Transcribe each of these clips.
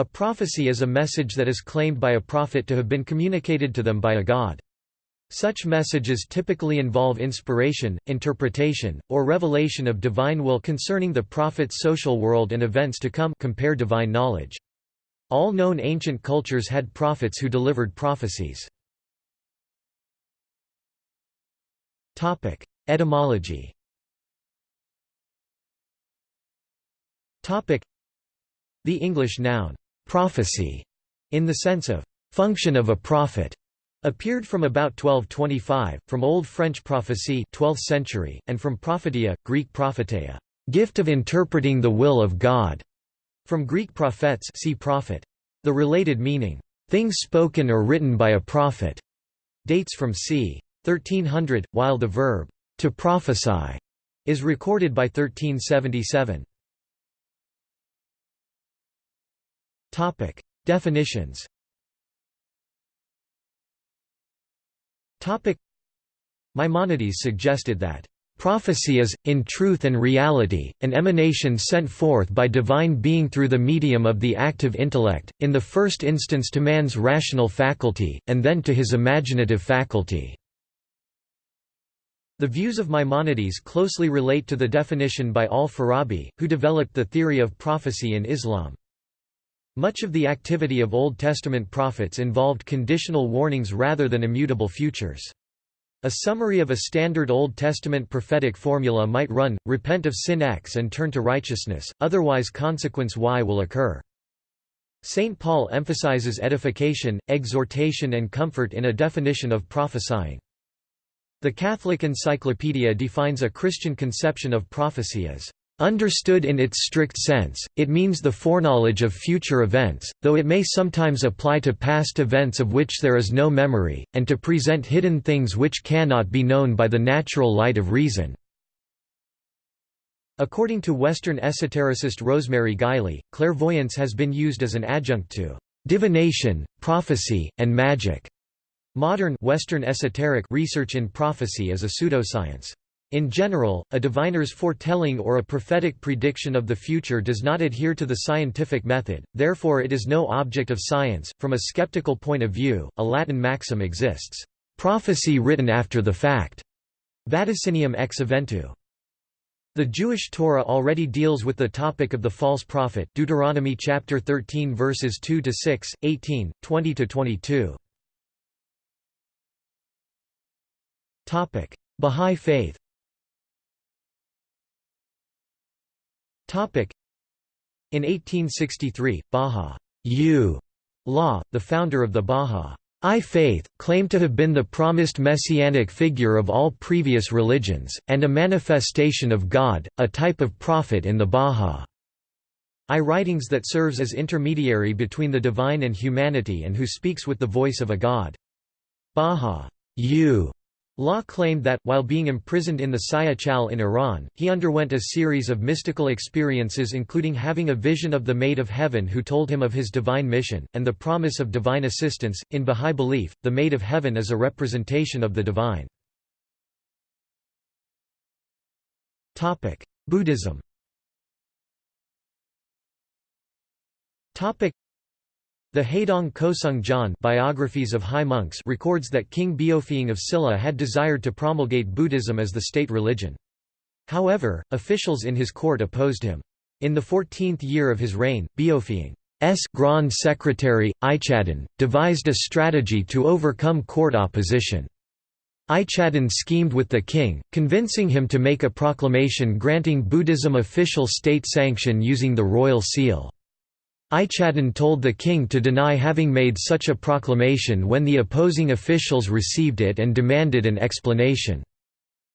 A prophecy is a message that is claimed by a prophet to have been communicated to them by a god. Such messages typically involve inspiration, interpretation, or revelation of divine will concerning the prophet's social world and events to come compare divine knowledge. All known ancient cultures had prophets who delivered prophecies. Etymology The English noun, prophecy, in the sense of function of a prophet, appeared from about 1225, from Old French prophecy 12th century, and from prophetia, Greek propheteia, gift of interpreting the will of God, from Greek prophets see prophet. The related meaning, things spoken or written by a prophet, dates from c. 1300, while the verb, to prophesy, is recorded by 1377. Topic: Definitions. Topic: Maimonides suggested that prophecy is, in truth and reality, an emanation sent forth by divine being through the medium of the active intellect, in the first instance to man's rational faculty, and then to his imaginative faculty. The views of Maimonides closely relate to the definition by al-Farabi, who developed the theory of prophecy in Islam. Much of the activity of Old Testament prophets involved conditional warnings rather than immutable futures. A summary of a standard Old Testament prophetic formula might run, repent of sin X and turn to righteousness, otherwise consequence Y will occur. St. Paul emphasizes edification, exhortation and comfort in a definition of prophesying. The Catholic Encyclopedia defines a Christian conception of prophecy as Understood in its strict sense, it means the foreknowledge of future events, though it may sometimes apply to past events of which there is no memory, and to present hidden things which cannot be known by the natural light of reason. According to Western esotericist Rosemary Guiley, clairvoyance has been used as an adjunct to divination, prophecy, and magic. Modern Western esoteric research in prophecy is a pseudoscience. In general, a diviner's foretelling or a prophetic prediction of the future does not adhere to the scientific method, therefore it is no object of science. From a skeptical point of view, a Latin maxim exists, prophecy written after the fact, vaticinium ex eventu. The Jewish Torah already deals with the topic of the false prophet Deuteronomy chapter 13 verses 2 to 6, 18, 20 to 22. Topic: Bahá'í Faith In 1863, Baha U. the founder of the Bahá'í Faith, claimed to have been the promised messianic figure of all previous religions, and a manifestation of God, a type of prophet in the Bahá'í writings that serves as intermediary between the divine and humanity and who speaks with the voice of a god. Baha U Law claimed that, while being imprisoned in the Síyáh-Chál in Iran, he underwent a series of mystical experiences including having a vision of the Maid of Heaven who told him of his divine mission, and the promise of divine assistance. In Bahá'í belief, the Maid of Heaven is a representation of the divine. Buddhism the Haedong Goseung Jeon biographies of high monks records that King Beopheung of Silla had desired to promulgate Buddhism as the state religion. However, officials in his court opposed him. In the 14th year of his reign, Beopheung's Grand Secretary, Ichadon, devised a strategy to overcome court opposition. Ichadon schemed with the king, convincing him to make a proclamation granting Buddhism official state sanction using the royal seal. Ichadon told the king to deny having made such a proclamation when the opposing officials received it and demanded an explanation.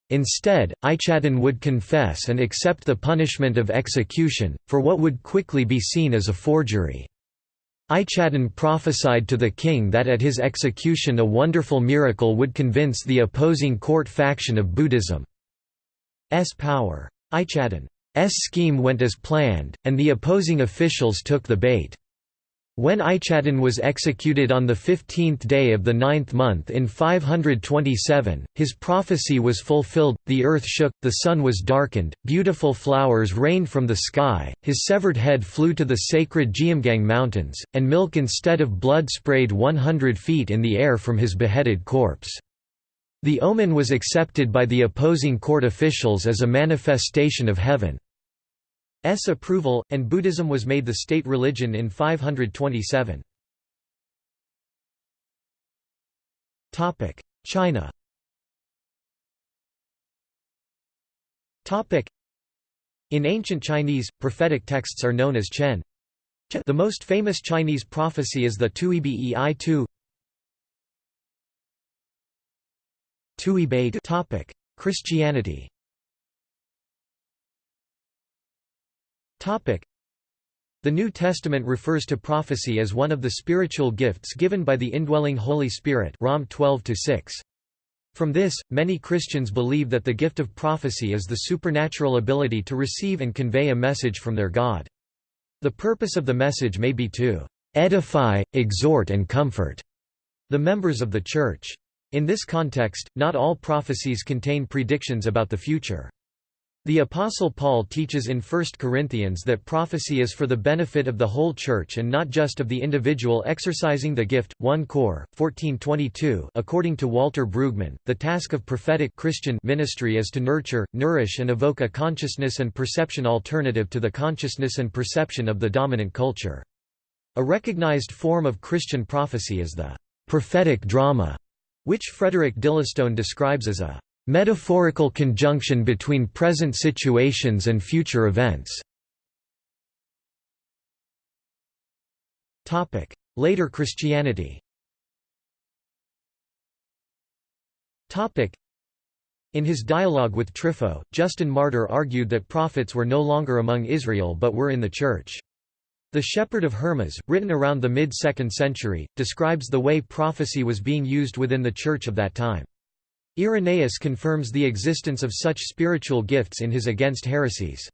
Instead, Ichadon would confess and accept the punishment of execution, for what would quickly be seen as a forgery. Ichadon prophesied to the king that at his execution a wonderful miracle would convince the opposing court faction of Buddhism's power. Ichadon S scheme went as planned, and the opposing officials took the bait. When Ichadon was executed on the fifteenth day of the ninth month in 527, his prophecy was fulfilled, the earth shook, the sun was darkened, beautiful flowers rained from the sky, his severed head flew to the sacred Geumgang mountains, and milk instead of blood sprayed 100 feet in the air from his beheaded corpse. The omen was accepted by the opposing court officials as a manifestation of heaven. S approval, and Buddhism was made the state religion in 527. China In ancient Chinese, prophetic texts are known as Chen. The most famous Chinese prophecy is the Tuibi I Tu. Christianity The New Testament refers to prophecy as one of the spiritual gifts given by the indwelling Holy Spirit Rom 12 From this, many Christians believe that the gift of prophecy is the supernatural ability to receive and convey a message from their God. The purpose of the message may be to edify, exhort and comfort the members of the Church. In this context, not all prophecies contain predictions about the future. The Apostle Paul teaches in 1 Corinthians that prophecy is for the benefit of the whole church and not just of the individual exercising the gift. 1 Cor. 1422 According to Walter Brueggemann, the task of prophetic Christian ministry is to nurture, nourish and evoke a consciousness and perception alternative to the consciousness and perception of the dominant culture. A recognized form of Christian prophecy is the prophetic drama, which Frederick Dillistone describes as a metaphorical conjunction between present situations and future events. Later Christianity in his dialogue with Trypho, Justin Martyr argued that prophets were no longer among Israel but were in the Church. The Shepherd of Hermas, written around the mid-2nd century, describes the way prophecy was being used within the Church of that time. Irenaeus confirms the existence of such spiritual gifts in his Against Heresies.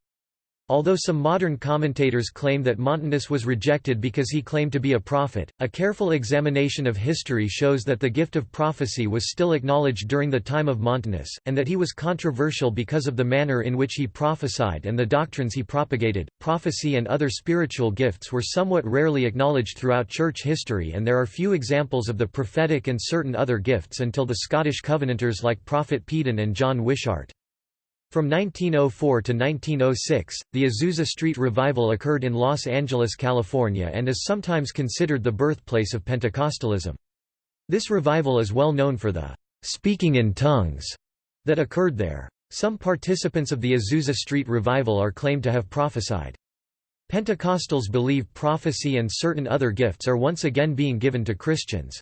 Although some modern commentators claim that Montanus was rejected because he claimed to be a prophet, a careful examination of history shows that the gift of prophecy was still acknowledged during the time of Montanus, and that he was controversial because of the manner in which he prophesied and the doctrines he propagated. Prophecy and other spiritual gifts were somewhat rarely acknowledged throughout church history, and there are few examples of the prophetic and certain other gifts until the Scottish Covenanters like Prophet Peden and John Wishart. From 1904 to 1906, the Azusa Street Revival occurred in Los Angeles, California and is sometimes considered the birthplace of Pentecostalism. This revival is well known for the «speaking in tongues» that occurred there. Some participants of the Azusa Street Revival are claimed to have prophesied. Pentecostals believe prophecy and certain other gifts are once again being given to Christians.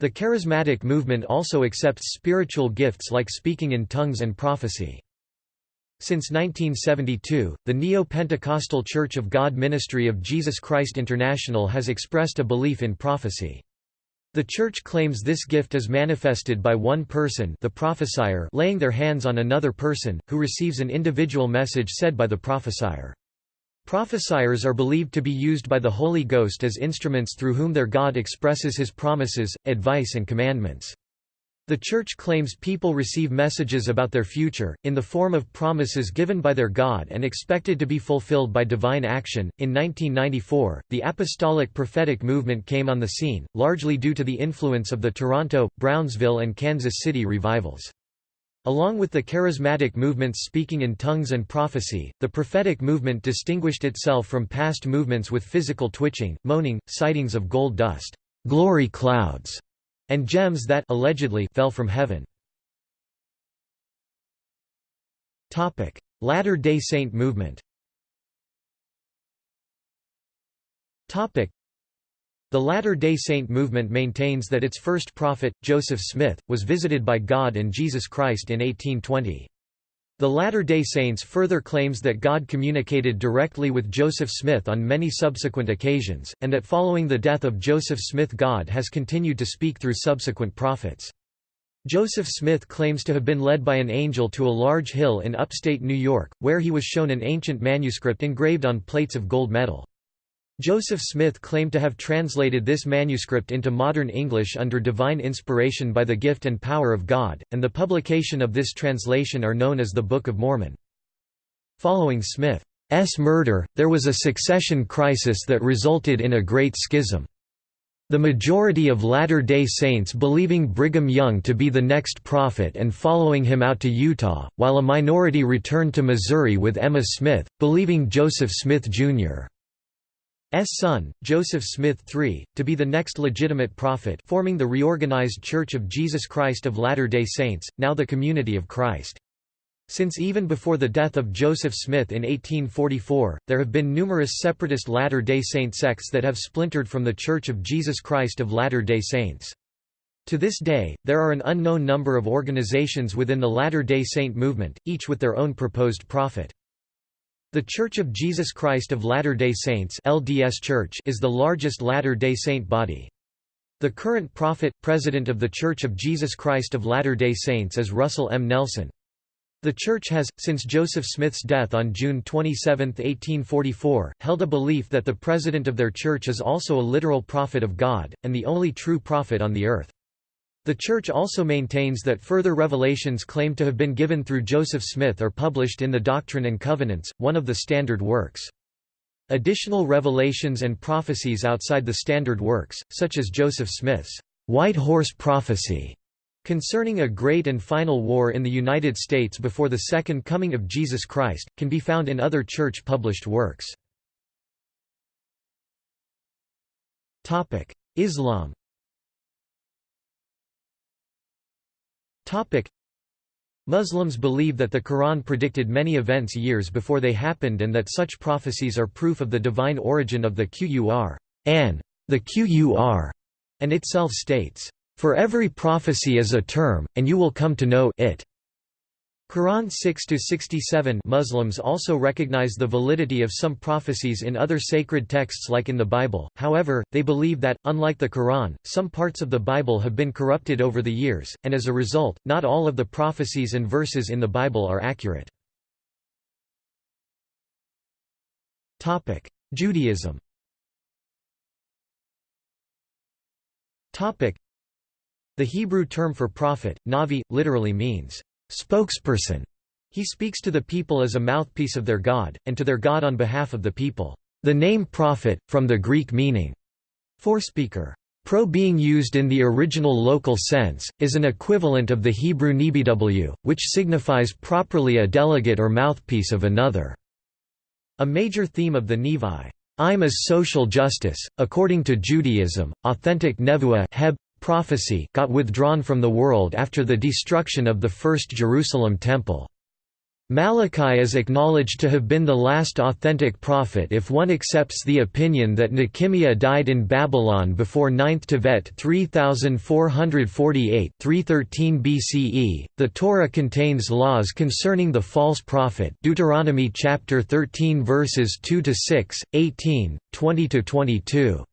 The charismatic movement also accepts spiritual gifts like speaking in tongues and prophecy. Since 1972, the Neo-Pentecostal Church of God Ministry of Jesus Christ International has expressed a belief in prophecy. The Church claims this gift is manifested by one person the prophesier laying their hands on another person, who receives an individual message said by the prophesier. Prophesiers are believed to be used by the Holy Ghost as instruments through whom their God expresses his promises, advice and commandments. The Church claims people receive messages about their future, in the form of promises given by their God and expected to be fulfilled by divine action. In 1994, the Apostolic Prophetic Movement came on the scene, largely due to the influence of the Toronto, Brownsville, and Kansas City revivals. Along with the charismatic movements speaking in tongues and prophecy, the prophetic movement distinguished itself from past movements with physical twitching, moaning, sightings of gold dust, glory clouds, and gems that allegedly fell from heaven. Latter-day Saint movement the Latter-day Saint movement maintains that its first prophet, Joseph Smith, was visited by God and Jesus Christ in 1820. The Latter-day Saints further claims that God communicated directly with Joseph Smith on many subsequent occasions, and that following the death of Joseph Smith God has continued to speak through subsequent prophets. Joseph Smith claims to have been led by an angel to a large hill in upstate New York, where he was shown an ancient manuscript engraved on plates of gold metal. Joseph Smith claimed to have translated this manuscript into modern English under divine inspiration by the gift and power of God, and the publication of this translation are known as the Book of Mormon. Following Smith's murder, there was a succession crisis that resulted in a great schism. The majority of Latter-day Saints believing Brigham Young to be the next prophet and following him out to Utah, while a minority returned to Missouri with Emma Smith, believing Joseph Smith, Jr. S son, Joseph Smith III, to be the next legitimate prophet forming the reorganized Church of Jesus Christ of Latter-day Saints, now the Community of Christ. Since even before the death of Joseph Smith in 1844, there have been numerous separatist Latter-day Saint sects that have splintered from the Church of Jesus Christ of Latter-day Saints. To this day, there are an unknown number of organizations within the Latter-day Saint movement, each with their own proposed prophet. The Church of Jesus Christ of Latter-day Saints LDS Church is the largest Latter-day Saint body. The current prophet, president of The Church of Jesus Christ of Latter-day Saints is Russell M. Nelson. The Church has, since Joseph Smith's death on June 27, 1844, held a belief that the president of their church is also a literal prophet of God, and the only true prophet on the earth. The Church also maintains that further revelations claimed to have been given through Joseph Smith are published in the Doctrine and Covenants, one of the standard works. Additional revelations and prophecies outside the standard works, such as Joseph Smith's White Horse Prophecy, concerning a great and final war in the United States before the Second Coming of Jesus Christ, can be found in other church-published works. Islam Topic. Muslims believe that the Quran predicted many events years before they happened and that such prophecies are proof of the divine origin of the Qur an, the Qur, and itself states, "For every prophecy is a term, and you will come to know it." Quran 6-67 Muslims also recognize the validity of some prophecies in other sacred texts like in the Bible, however, they believe that, unlike the Quran, some parts of the Bible have been corrupted over the years, and as a result, not all of the prophecies and verses in the Bible are accurate. Judaism The Hebrew term for prophet, navi, literally means spokesperson. He speaks to the people as a mouthpiece of their God, and to their God on behalf of the people. The name prophet, from the Greek meaning, forespeaker. Pro being used in the original local sense, is an equivalent of the Hebrew nebw, which signifies properly a delegate or mouthpiece of another. A major theme of the Nevi, I'm is social justice. According to Judaism, authentic nevuah prophecy got withdrawn from the world after the destruction of the First Jerusalem Temple. Malachi is acknowledged to have been the last authentic prophet if one accepts the opinion that Nehemiah died in Babylon before 9th Tevet 3448 313 BCE. The Torah contains laws concerning the false prophet Deuteronomy chapter 13 verses 2 to 6, 18, 20 to 22.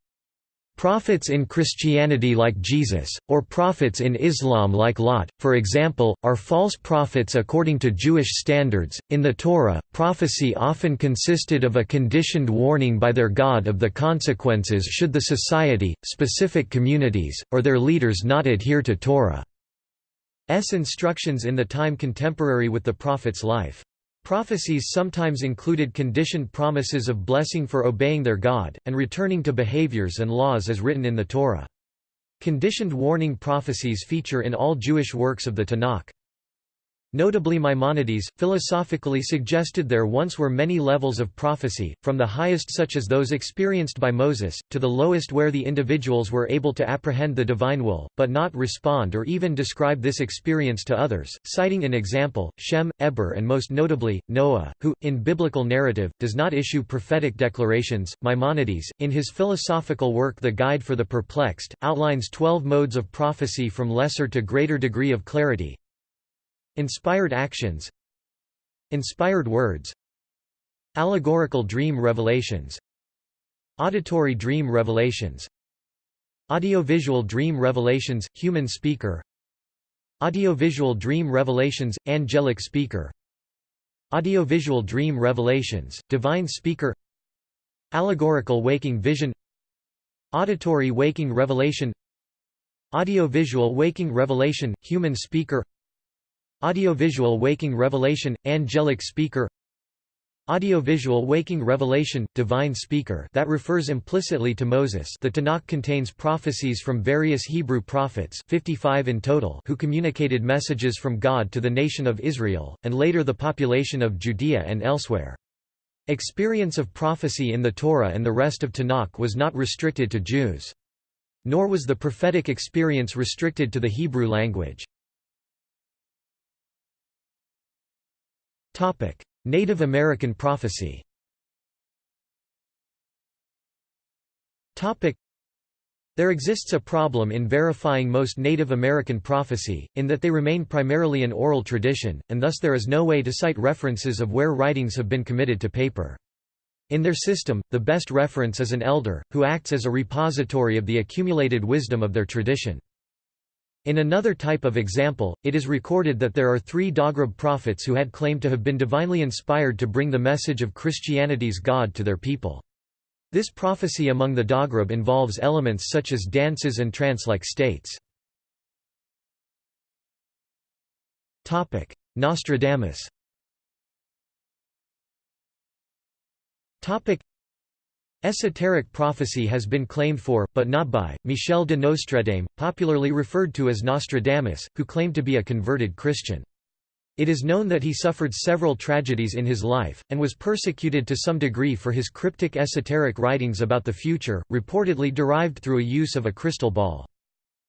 Prophets in Christianity like Jesus, or prophets in Islam like Lot, for example, are false prophets according to Jewish standards. In the Torah, prophecy often consisted of a conditioned warning by their God of the consequences should the society, specific communities, or their leaders not adhere to Torah's instructions in the time contemporary with the prophet's life. Prophecies sometimes included conditioned promises of blessing for obeying their God, and returning to behaviors and laws as written in the Torah. Conditioned warning prophecies feature in all Jewish works of the Tanakh. Notably Maimonides, philosophically suggested there once were many levels of prophecy, from the highest such as those experienced by Moses, to the lowest where the individuals were able to apprehend the divine will, but not respond or even describe this experience to others, citing in example, Shem, Eber and most notably, Noah, who, in biblical narrative, does not issue prophetic declarations. Maimonides, in his philosophical work The Guide for the Perplexed, outlines twelve modes of prophecy from lesser to greater degree of clarity, Inspired actions Inspired words Allegorical dream revelations Auditory dream revelations Audiovisual dream revelations – human speaker Audiovisual dream revelations – angelic speaker Audiovisual dream revelations – divine speaker Allegorical waking vision Auditory waking revelation Audiovisual waking revelation – human speaker Audiovisual waking revelation – angelic speaker Audiovisual waking revelation, divine speaker that refers implicitly to Moses the Tanakh contains prophecies from various Hebrew prophets 55 in total who communicated messages from God to the nation of Israel, and later the population of Judea and elsewhere. Experience of prophecy in the Torah and the rest of Tanakh was not restricted to Jews. Nor was the prophetic experience restricted to the Hebrew language. Native American prophecy there exists a problem in verifying most Native American prophecy, in that they remain primarily an oral tradition, and thus there is no way to cite references of where writings have been committed to paper. In their system, the best reference is an elder, who acts as a repository of the accumulated wisdom of their tradition. In another type of example, it is recorded that there are three Dogrib prophets who had claimed to have been divinely inspired to bring the message of Christianity's God to their people. This prophecy among the Dogrib involves elements such as dances and trance-like states. Nostradamus Esoteric prophecy has been claimed for, but not by, Michel de Nostredame, popularly referred to as Nostradamus, who claimed to be a converted Christian. It is known that he suffered several tragedies in his life, and was persecuted to some degree for his cryptic esoteric writings about the future, reportedly derived through a use of a crystal ball.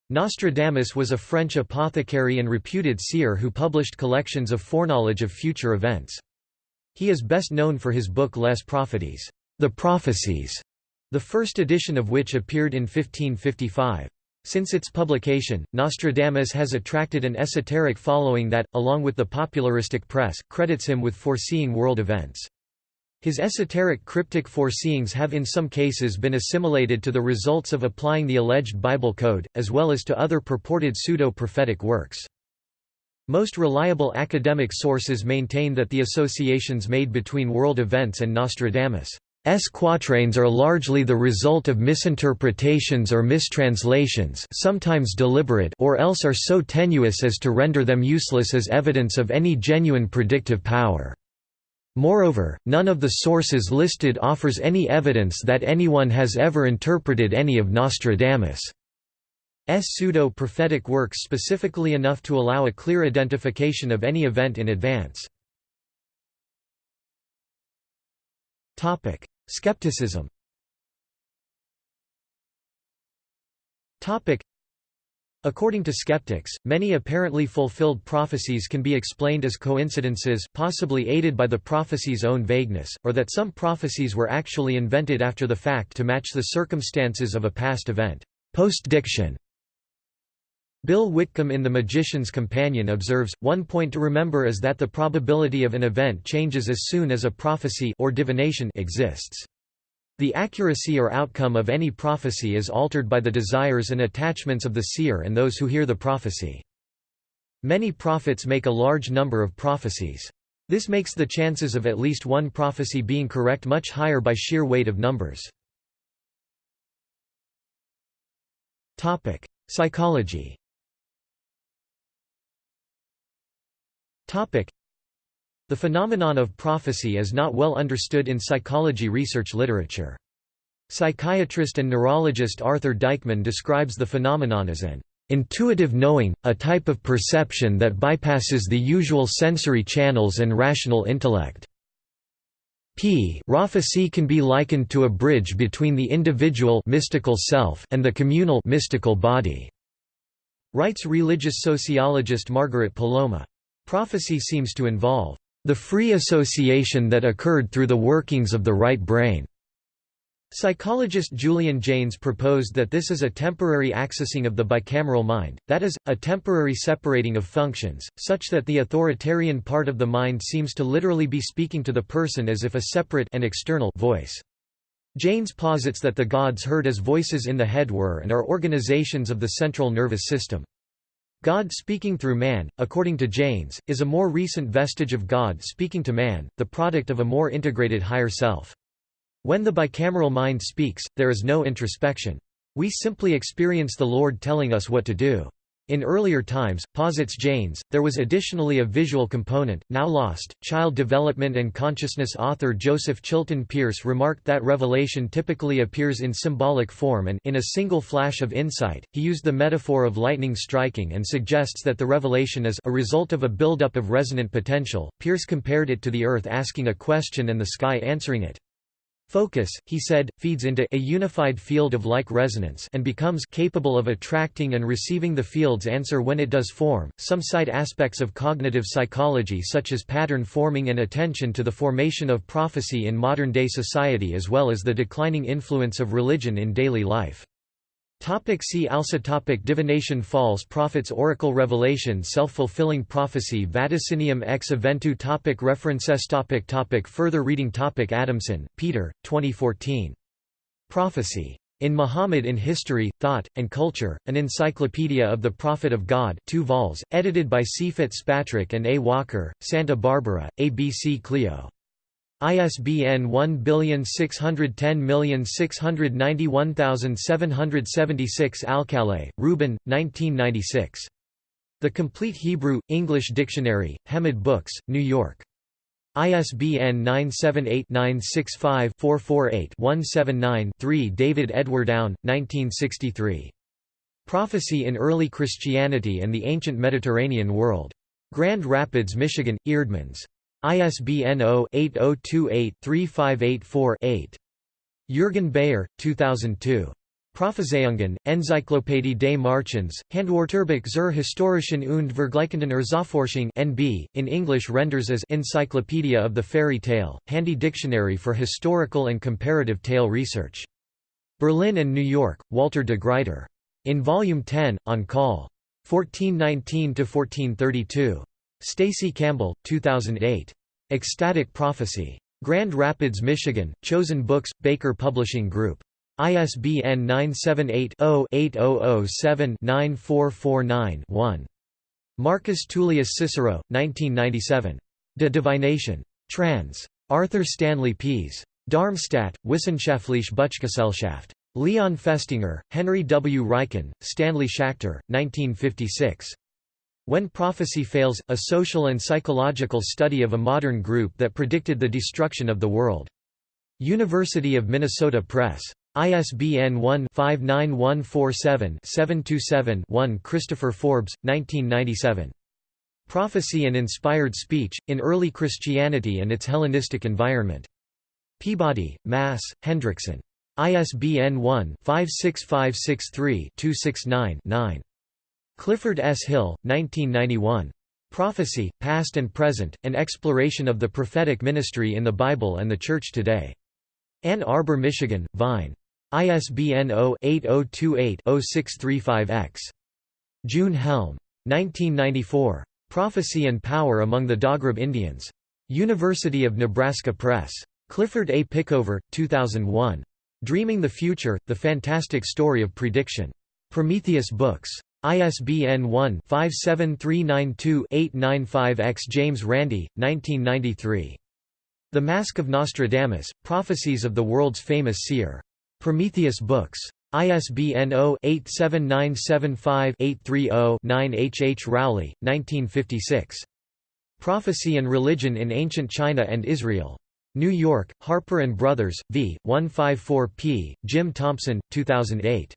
Nostradamus was a French apothecary and reputed seer who published collections of foreknowledge of future events. He is best known for his book Les Prophéties. The Prophecies, the first edition of which appeared in 1555. Since its publication, Nostradamus has attracted an esoteric following that, along with the popularistic press, credits him with foreseeing world events. His esoteric cryptic foreseeings have in some cases been assimilated to the results of applying the alleged Bible code, as well as to other purported pseudo-prophetic works. Most reliable academic sources maintain that the associations made between world events and Nostradamus' S quatrains are largely the result of misinterpretations or mistranslations sometimes deliberate or else are so tenuous as to render them useless as evidence of any genuine predictive power. Moreover, none of the sources listed offers any evidence that anyone has ever interpreted any of Nostradamus' pseudo-prophetic works specifically enough to allow a clear identification of any event in advance. Skepticism According to skeptics, many apparently fulfilled prophecies can be explained as coincidences possibly aided by the prophecy's own vagueness, or that some prophecies were actually invented after the fact to match the circumstances of a past event. Post-diction Bill Whitcomb in The Magician's Companion observes, one point to remember is that the probability of an event changes as soon as a prophecy or divination exists. The accuracy or outcome of any prophecy is altered by the desires and attachments of the seer and those who hear the prophecy. Many prophets make a large number of prophecies. This makes the chances of at least one prophecy being correct much higher by sheer weight of numbers. Psychology The phenomenon of prophecy is not well understood in psychology research literature. Psychiatrist and neurologist Arthur Deikman describes the phenomenon as an intuitive knowing, a type of perception that bypasses the usual sensory channels and rational intellect. P prophecy can be likened to a bridge between the individual mystical self and the communal mystical body, writes religious sociologist Margaret Poloma. Prophecy seems to involve the free association that occurred through the workings of the right brain. Psychologist Julian Jaynes proposed that this is a temporary accessing of the bicameral mind, that is, a temporary separating of functions, such that the authoritarian part of the mind seems to literally be speaking to the person as if a separate and external voice. Jaynes posits that the gods heard as voices in the head were and are organizations of the central nervous system. God speaking through man, according to Jaynes, is a more recent vestige of God speaking to man, the product of a more integrated higher self. When the bicameral mind speaks, there is no introspection. We simply experience the Lord telling us what to do. In earlier times, posits Jaynes, there was additionally a visual component, now lost. Child development and consciousness author Joseph Chilton Pearce remarked that revelation typically appears in symbolic form and in a single flash of insight. He used the metaphor of lightning striking and suggests that the revelation is a result of a buildup of resonant potential. Pearce compared it to the earth asking a question and the sky answering it. Focus, he said, feeds into a unified field of like resonance and becomes capable of attracting and receiving the field's answer when it does form. Some cite aspects of cognitive psychology such as pattern forming and attention to the formation of prophecy in modern-day society as well as the declining influence of religion in daily life. Topic see also topic Divination False prophets Oracle Revelation Self-fulfilling prophecy Vaticinium ex eventu topic References topic topic Further reading topic Adamson, Peter, 2014. Prophecy. In Muhammad in History, Thought, and Culture, an Encyclopedia of the Prophet of God 2 vols, edited by C. Fitzpatrick and A. Walker, Santa Barbara, ABC Clio. ISBN 1610691776 Alcalay, Reuben, 1996. The Complete Hebrew, English Dictionary, Hemad Books, New York. ISBN 978-965-448-179-3 David Edward Aune, 1963. Prophecy in Early Christianity and the Ancient Mediterranean World. Grand Rapids, Michigan, Eerdmans. ISBN 0-8028-3584-8. Jürgen Beyer, 2002. Prophezeiungen, Enzyklopädie des Marchens, Handwörterbuch zur historischen und vergleichenden Erzählforschung NB, in English renders as Encyclopedia of the Fairy Tale, Handy Dictionary for Historical and Comparative Tale Research. Berlin and New York, Walter de Gruyter. In Volume 10, On Call. 1419–1432. Stacy Campbell, 2008. Ecstatic Prophecy. Grand Rapids, Michigan, Chosen Books, Baker Publishing Group. ISBN 978-0-8007-9449-1. Marcus Tullius Cicero, 1997. De Divination. Trans. Arthur Stanley Pease. Darmstadt, Wissenschaftliche Buchgesellschaft. Leon Festinger, Henry W. Riecken, Stanley Schachter, 1956. When Prophecy Fails, a social and psychological study of a modern group that predicted the destruction of the world. University of Minnesota Press. ISBN 1-59147-727-1 Christopher Forbes, 1997. Prophecy and Inspired Speech, in Early Christianity and its Hellenistic Environment. Peabody, Mass., Hendrickson. ISBN 1-56563-269-9. Clifford S. Hill, 1991. Prophecy, Past and Present, An Exploration of the Prophetic Ministry in the Bible and the Church Today. Ann Arbor, Michigan, Vine. ISBN 0-8028-0635-X. June Helm. 1994. Prophecy and Power Among the Dogrib Indians. University of Nebraska Press. Clifford A. Pickover, 2001. Dreaming the Future, The Fantastic Story of Prediction. Prometheus Books. ISBN 1-57392-895-X James Randi, 1993. The Mask of Nostradamus, Prophecies of the World's Famous Seer. Prometheus Books. ISBN 0-87975-830-9 H. H. Rowley, 1956. Prophecy and Religion in Ancient China and Israel. New York, Harper & Brothers, v. 154 p. Jim Thompson, 2008.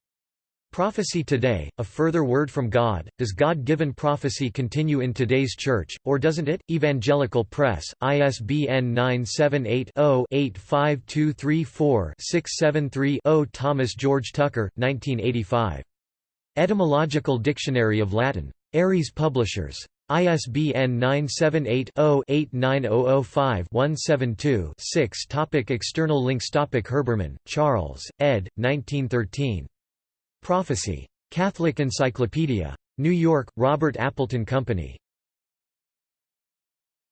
Prophecy Today, A Further Word from God, Does God-Given Prophecy Continue in Today's Church, or Doesn't It? Evangelical Press, ISBN 978-0-85234-673-0 Thomas George Tucker, 1985. Etymological Dictionary of Latin. Ares Publishers. ISBN 978-0-89005-172-6 External links Topic Herbermann, Charles, ed. 1913. Prophecy. Catholic Encyclopedia. New York, Robert Appleton Company.